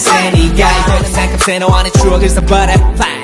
fast any guys. Rolling back, I'm saying I want it true, here's the butterfly.